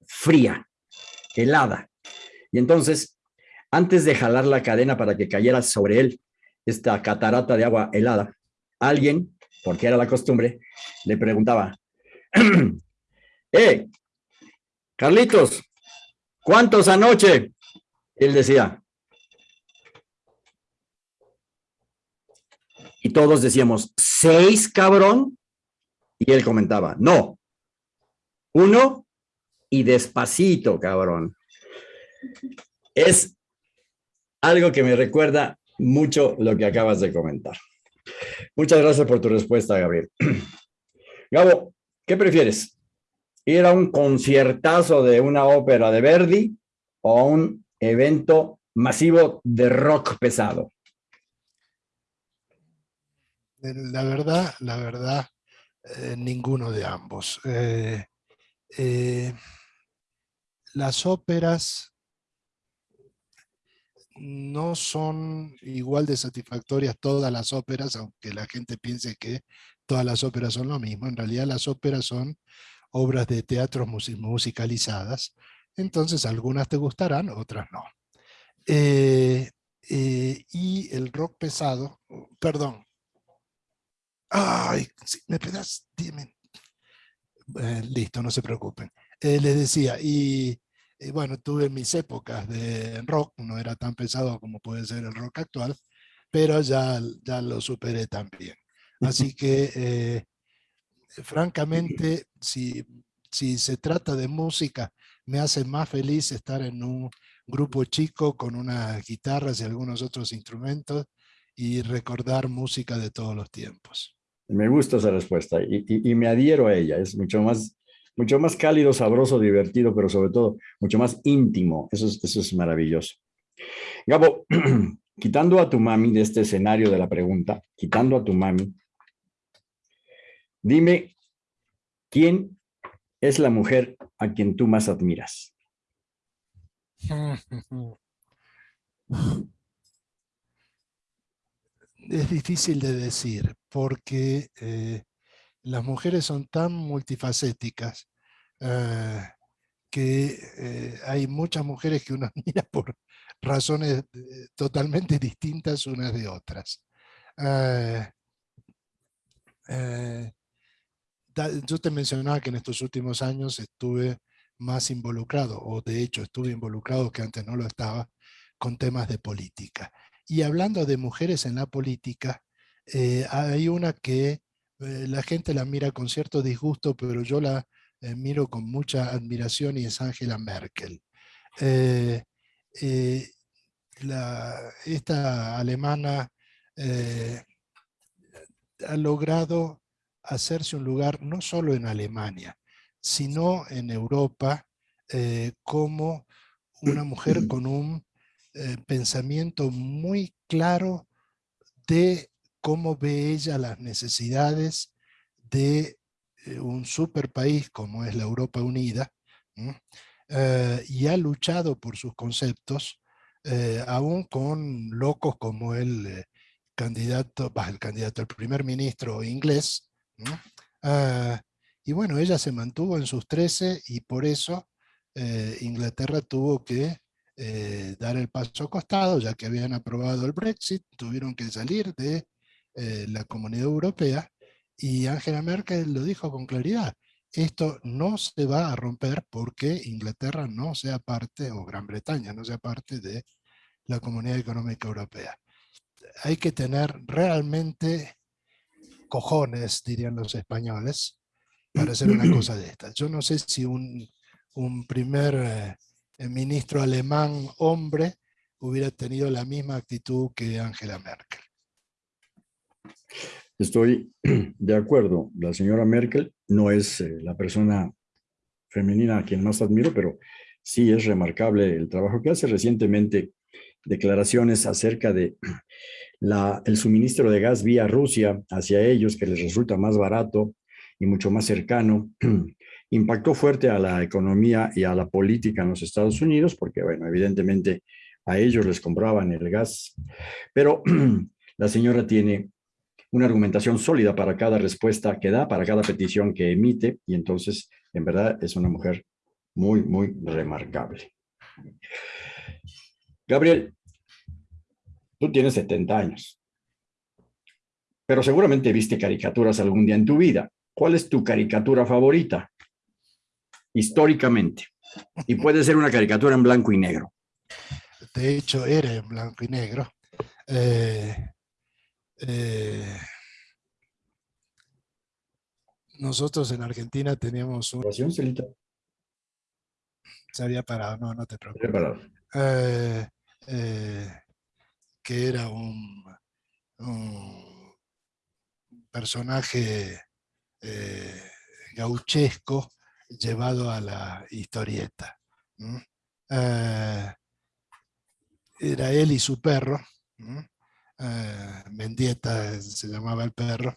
fría, helada. Y entonces, antes de jalar la cadena para que cayera sobre él esta catarata de agua helada, alguien, porque era la costumbre, le preguntaba, ¡Eh, Carlitos, ¿cuántos anoche? Él decía, y todos decíamos, ¿seis, cabrón? Y él comentaba, no, uno y despacito, cabrón. Es algo que me recuerda mucho lo que acabas de comentar. Muchas gracias por tu respuesta, Gabriel. Gabo, ¿qué prefieres? ¿Ir a un conciertazo de una ópera de Verdi o a un evento masivo de rock pesado? La verdad, la verdad, eh, ninguno de ambos. Eh, eh, las óperas no son igual de satisfactorias todas las óperas, aunque la gente piense que todas las óperas son lo mismo. En realidad las óperas son obras de teatro musicalizadas, entonces algunas te gustarán, otras no. Eh, eh, y el rock pesado, perdón. Ay, me pedas, dime. Eh, listo, no se preocupen. les decía, y bueno, tuve mis épocas de rock, no era tan pesado como puede ser el rock actual, pero ya, ya lo superé también. Así que, eh, francamente, si, si se trata de música, me hace más feliz estar en un grupo chico con unas guitarras y algunos otros instrumentos y recordar música de todos los tiempos. Me gusta esa respuesta y, y me adhiero a ella. Es mucho más mucho más cálido, sabroso, divertido, pero sobre todo mucho más íntimo. Eso es, eso es maravilloso. Gabo, quitando a tu mami de este escenario de la pregunta, quitando a tu mami, dime, ¿quién es la mujer a quien tú más admiras? Es difícil de decir porque eh, las mujeres son tan multifacéticas eh, que eh, hay muchas mujeres que uno mira por razones eh, totalmente distintas unas de otras. yo te mencionaba que en estos últimos años estuve más involucrado, o de hecho estuve involucrado que antes no lo estaba, con temas de política. Y hablando de mujeres en la política, hay una que eh, la gente la mira con cierto disgusto, pero yo la eh, miro con mucha admiración y es Angela Merkel. Eh, esta alemana ha logrado hacerse un lugar no solo en Alemania, sino en Europa como una mujer con un pensamiento muy claro de cómo ve ella las necesidades de eh, un super país como es la Europa Unida, eh, y ha luchado por sus conceptos eh, aún con locos como el eh, candidato, el candidato, el primer ministro inglés. Ah, y bueno, ella se mantuvo en sus 13 y por eso Inglaterra tuvo que dar el paso costado, ya que habían aprobado el Brexit, tuvieron que salir de la Comunidad Europea y Angela Merkel lo dijo con claridad, esto no se va a romper porque Inglaterra no sea parte, o Gran Bretaña no sea parte de la Comunidad Económica Europea. Hay que tener realmente cojones, dirían los españoles, para hacer una cosa de estas. Yo no sé si un, primer eh, ministro alemán hombre hubiera tenido la misma actitud que Angela Merkel. Estoy de acuerdo. La señora Merkel no es eh, la persona femenina a quien más admiro, pero sí es remarcable el trabajo que hace recientemente. Declaraciones acerca de la, el suministro de gas vía Rusia hacia ellos, que les resulta más barato y mucho más cercano, impactó fuerte a la economía y a la política en los Estados Unidos, porque, bueno, evidentemente a ellos les compraban el gas, pero la señora tiene una argumentación sólida para cada respuesta que da, para cada petición que emite, y entonces, en verdad, es una mujer muy, muy remarcable. Gabriel, tú tienes 70 años, pero seguramente viste caricaturas algún día en tu vida. ¿Cuál es tu caricatura favorita? Históricamente. Y puede ser una caricatura en blanco y negro. De hecho, era en blanco y negro. Eh, eh, nosotros en Argentina teníamos un... Celita? Se había parado, no, no te preocupes. Eh, eh, que era un, personaje gauchesco llevado a la historieta. era él y su perro, Ah, Mendieta se llamaba el perro,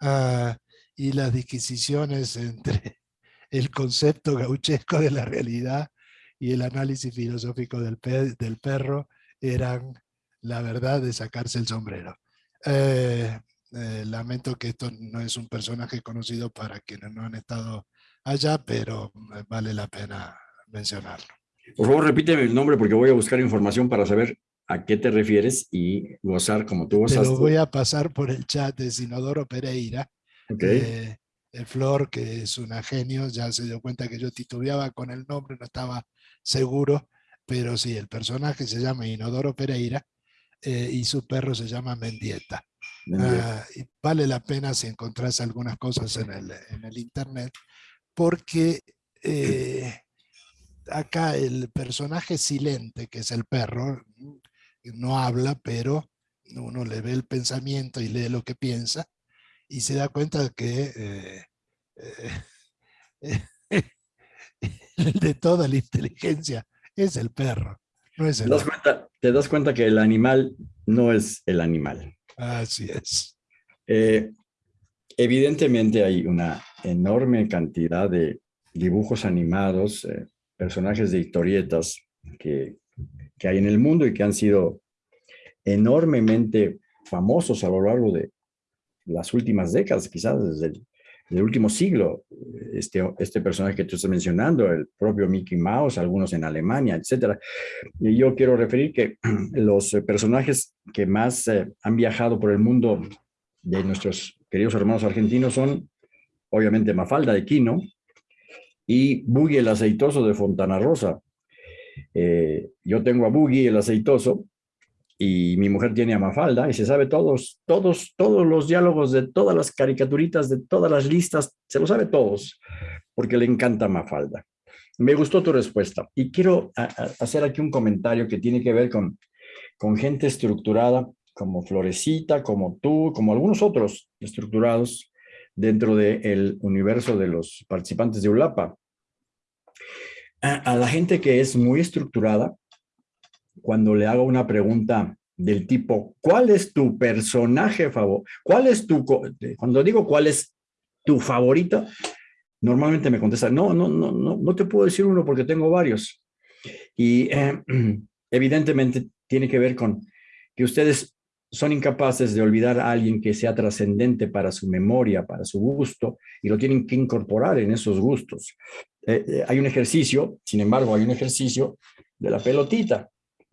ah, y las disquisiciones entre el concepto gauchesco de la realidad y el análisis filosófico del, del perro eran la verdad de sacarse el sombrero. Eh, eh, lamento que esto no es un personaje conocido para quienes no han estado allá, pero eh, vale la pena mencionarlo. Por favor, repíteme el nombre porque voy a buscar información para saber a qué te refieres y gozar como tú gozaste. Te lo voy a pasar por el chat de Sinodoro Pereira. Okay. el Flor, que es una genio, ya se dio cuenta que yo titubeaba con el nombre, no estaba seguro, pero sí, el personaje se llama Inodoro Pereira eh, y su perro se llama Mendieta. Ah, y vale la pena si encontrás algunas cosas en el, en el internet, porque eh, acá el personaje silente, que es el perro, no habla, pero uno le ve el pensamiento y lee lo que piensa y se da cuenta que eh, eh, de toda la inteligencia es el perro, no es el ¿Te das, cuenta, te das cuenta que el animal no es el animal. Así es. Eh, evidentemente hay una enorme cantidad de dibujos animados, personajes de historietas que que hay en el mundo y que han sido enormemente famosos a lo largo de las últimas décadas, quizás desde el, último siglo. Este, este personaje que tú estás mencionando, el propio Mickey Mouse, algunos en Alemania, etcétera. Y yo quiero referir que los personajes que más eh, han viajado por el mundo de nuestros queridos hermanos argentinos son, obviamente, Mafalda de Quino y Buggy el Aceitoso de Fontana Rosa. Eh, yo tengo a Boogie, el aceitoso, y mi mujer tiene a Mafalda, y se sabe todos, todos, todos los diálogos de todas las caricaturitas, de todas las listas, se lo sabe todos, porque le encanta Mafalda. Me gustó tu respuesta, y quiero hacer aquí un comentario que tiene que ver con, con gente estructurada, como Florecita, como tú, como algunos otros estructurados dentro del universo de los participantes de ULAPA a, la gente que es muy estructurada, cuando le hago una pregunta del tipo, ¿cuál es tu personaje favorito? ¿Cuál es tu, cuando digo cuál es tu favorito, normalmente me contesta, no, no, no, no, no te puedo decir uno porque tengo varios. Y eh, evidentemente tiene que ver con que ustedes son incapaces de olvidar a alguien que sea trascendente para su memoria, para su gusto, y lo tienen que incorporar en esos gustos. Eh, eh, hay un ejercicio, sin embargo, hay un ejercicio de la pelotita.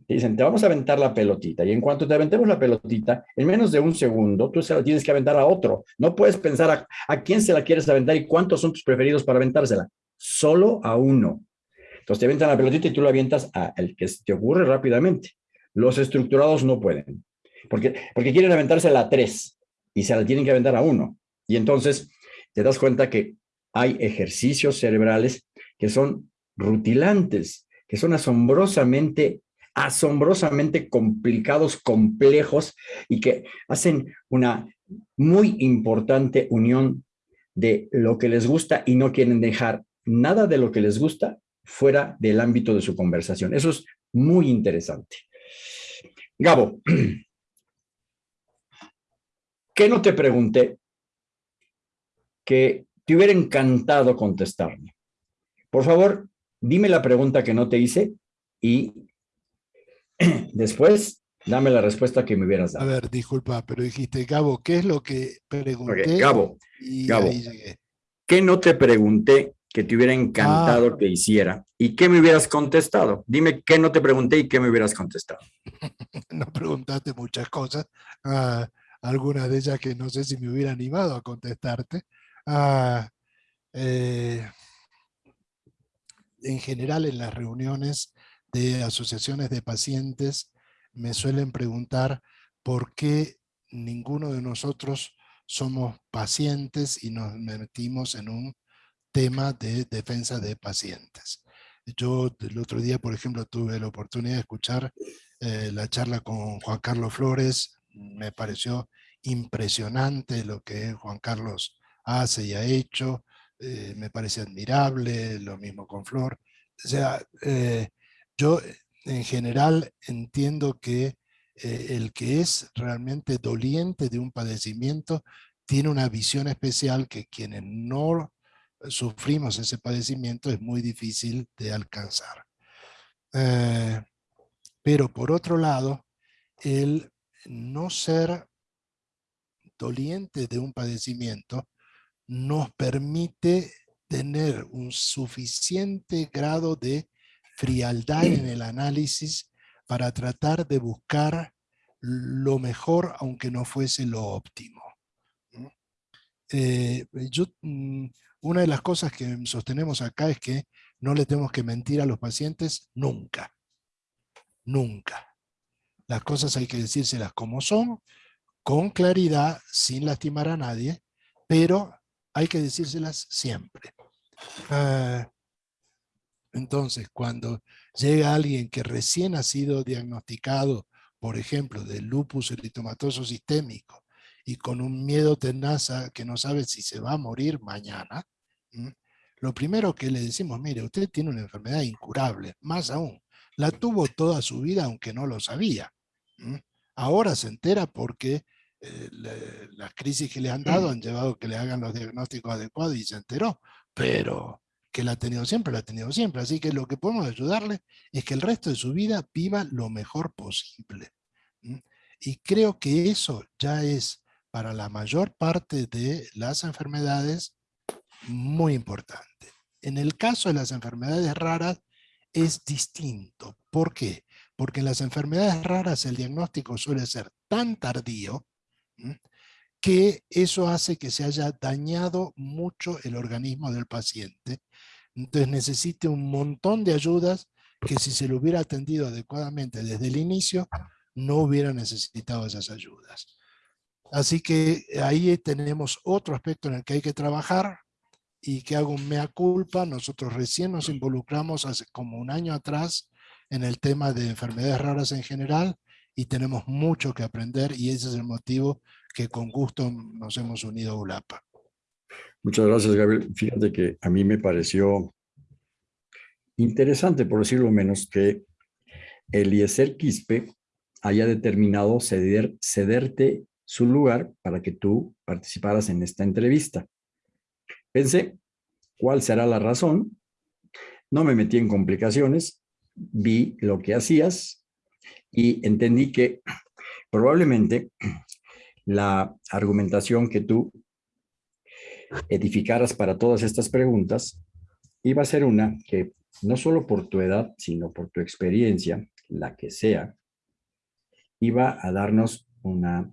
Te dicen, te vamos a aventar la pelotita, y en cuanto te aventemos la pelotita, en menos de un segundo, tú se la tienes que aventar a otro. No puedes pensar a, a quién se la quieres aventar y cuántos son tus preferidos para aventársela. Solo a uno. Entonces te aventan la pelotita y tú la avientas al que te ocurre rápidamente. Los estructurados no pueden, porque, porque quieren aventársela a tres y se la tienen que aventar a uno. Y entonces te das cuenta que hay ejercicios cerebrales que son rutilantes, que son asombrosamente, asombrosamente complicados, complejos y que hacen una muy importante unión de lo que les gusta y no quieren dejar nada de lo que les gusta fuera del ámbito de su conversación. Eso es muy interesante. Gabo, ¿qué no te pregunté que te hubiera encantado contestarme? Por favor, dime la pregunta que no te hice y después dame la respuesta que me hubieras dado. A ver, disculpa, pero dijiste, Gabo, ¿qué es lo que pregunté? Gabo, Gabo, ¿qué no te pregunté que te hubiera encantado ah. que hiciera y qué me hubieras contestado. Dime qué no te pregunté y qué me hubieras contestado. no preguntaste muchas cosas, ah, algunas de ellas que no sé si me hubiera animado a contestarte. Eh, en general en las reuniones de asociaciones de pacientes me suelen preguntar por qué ninguno de nosotros somos pacientes y nos metimos en un tema de defensa de pacientes. Yo el otro día, por ejemplo, tuve la oportunidad de escuchar eh, la charla con Juan Carlos Flores. Me pareció impresionante lo que Juan Carlos hace y ha hecho. Eh, me parece admirable, lo mismo con Flor. O sea, eh, yo en general entiendo que el que es realmente doliente de un padecimiento tiene una visión especial que quienes no sufrimos ese padecimiento es muy difícil de alcanzar. Eh, pero por otro lado, el no ser doliente de un padecimiento nos permite tener un suficiente grado de frialdad en el análisis para tratar de buscar lo mejor aunque no fuese lo óptimo. Eh, yo mm, una de las cosas que sostenemos acá es que no le tenemos que mentir a los pacientes nunca. Nunca. Las cosas hay que decírselas como son, con claridad, sin lastimar a nadie, pero hay que decírselas siempre. Ah, entonces, cuando llega alguien que recién ha sido diagnosticado, por ejemplo, de lupus eritomatoso sistémico, y con un miedo tenaza que no sabe si se va a morir mañana, lo primero que le decimos, mire, usted tiene una enfermedad incurable, más aún, la tuvo toda su vida aunque no lo sabía. Ahora se entera porque eh, las crisis que le han dado han llevado a que le hagan los diagnósticos adecuados y se enteró, pero que la ha tenido siempre, la ha tenido siempre. Así que lo que podemos ayudarle es que el resto de su vida viva lo mejor posible. Y creo que eso ya es para la mayor parte de las enfermedades muy importante. En el caso de las enfermedades raras es distinto. ¿Por qué? Porque en las enfermedades raras el diagnóstico suele ser tan tardío que eso hace que se haya dañado mucho el organismo del paciente. Entonces necesite un montón de ayudas que si se lo hubiera atendido adecuadamente desde el inicio, no hubiera necesitado esas ayudas. Así que ahí tenemos otro aspecto en el que hay que trabajar, y que hago mea culpa. Nosotros recién nos involucramos hace como un año atrás en el tema de enfermedades raras en general y tenemos mucho que aprender y ese es el motivo que con gusto nos hemos unido a ULAPA. Muchas gracias, Gabriel. Fíjate que a mí me pareció interesante, por decirlo menos, que Eliezer Quispe haya determinado ceder, cederte su lugar para que tú participaras en esta entrevista. Pensé, ¿cuál será la razón? No me metí en complicaciones, vi lo que hacías y entendí que probablemente la argumentación que tú edificaras para todas estas preguntas iba a ser una que no solo por tu edad, sino por tu experiencia, la que sea, iba a darnos una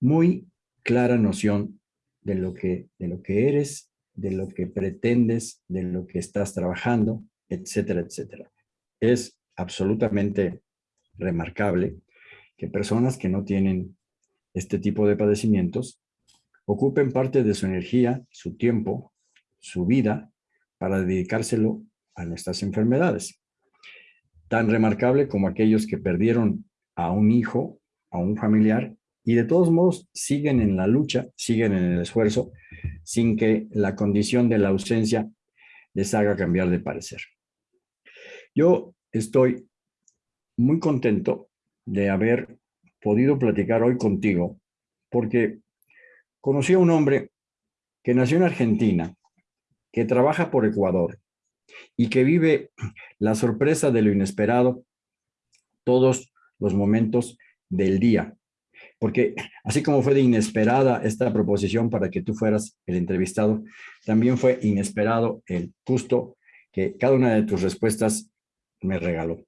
muy clara noción de lo que, de lo que eres, de lo que pretendes, de lo que estás trabajando, etcétera, etcétera. Es absolutamente remarcable que personas que no tienen este tipo de padecimientos ocupen parte de su energía, su tiempo, su vida para dedicárselo a nuestras enfermedades. Tan remarcable como aquellos que perdieron a un hijo, a un familiar, y de todos modos siguen en la lucha, siguen en el esfuerzo, sin que la condición de la ausencia les haga cambiar de parecer. Yo estoy muy contento de haber podido platicar hoy contigo, porque conocí a un hombre que nació en Argentina, que trabaja por Ecuador y que vive la sorpresa de lo inesperado todos los momentos del día. Porque así como fue de inesperada esta proposición para que tú fueras el entrevistado, también fue inesperado el gusto que cada una de tus respuestas me regaló.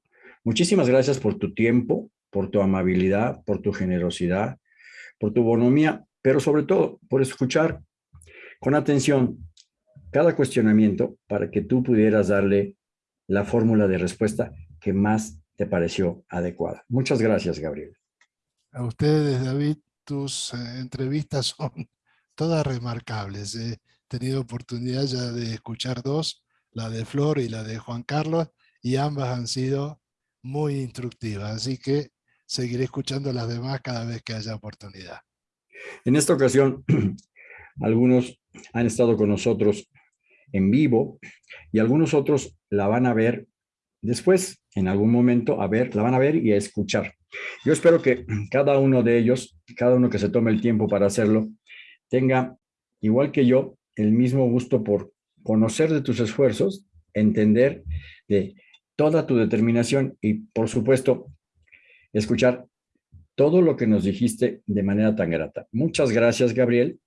Muchísimas gracias por tu tiempo, por tu amabilidad, por tu generosidad, por tu bonomía, pero sobre todo por escuchar con atención cada cuestionamiento para que tú pudieras darle la fórmula de respuesta que más te pareció adecuada. Muchas gracias, Gabriel. A ustedes, David, tus eh, entrevistas son todas remarcables. He tenido oportunidad ya de escuchar dos, la de Flor y la de Juan Carlos, y ambas han sido muy instructivas, así que seguiré escuchando las demás cada vez que haya oportunidad. En esta ocasión, algunos han estado con nosotros en vivo y algunos otros la van a ver después, en algún momento, a ver, la van a ver y a escuchar. Yo espero que cada uno de ellos, cada uno que se tome el tiempo para hacerlo, tenga, igual que yo, el mismo gusto por conocer de tus esfuerzos, entender de toda tu determinación y, por supuesto, escuchar todo lo que nos dijiste de manera tan grata. Muchas gracias, Gabriel.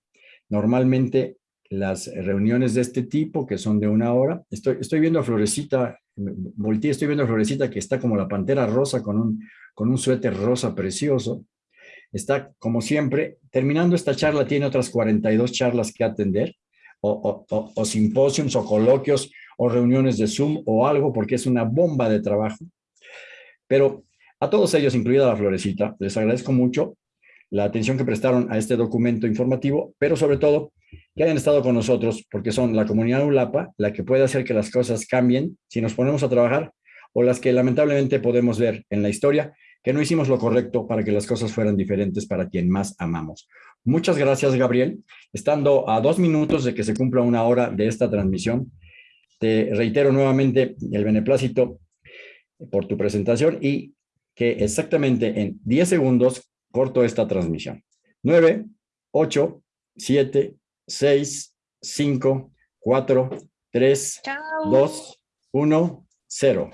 Normalmente las reuniones de este tipo, que son de una hora, estoy, estoy viendo a Florecita, volteé, estoy viendo a Florecita que está como la pantera rosa con un, con un suéter rosa precioso. Está, como siempre, terminando esta charla, tiene otras 42 charlas que atender, o, o, o simposios, o coloquios, o reuniones de Zoom o algo, porque es una bomba de trabajo. Pero a todos ellos, incluida la Florecita, les agradezco mucho la atención que prestaron a este documento informativo, pero sobre todo que hayan estado con nosotros, porque son la comunidad ULAPA la que puede hacer que las cosas cambien si nos ponemos a trabajar, o las que lamentablemente podemos ver en la historia que no hicimos lo correcto para que las cosas fueran diferentes para quien más amamos. Muchas gracias, Gabriel. Estando a dos minutos de que se cumpla una hora de esta transmisión, te reitero nuevamente el beneplácito por tu presentación y que exactamente en 10 segundos corto esta transmisión. 9, 8, 7, 6, 5, 4, 3, 2, 1, 0.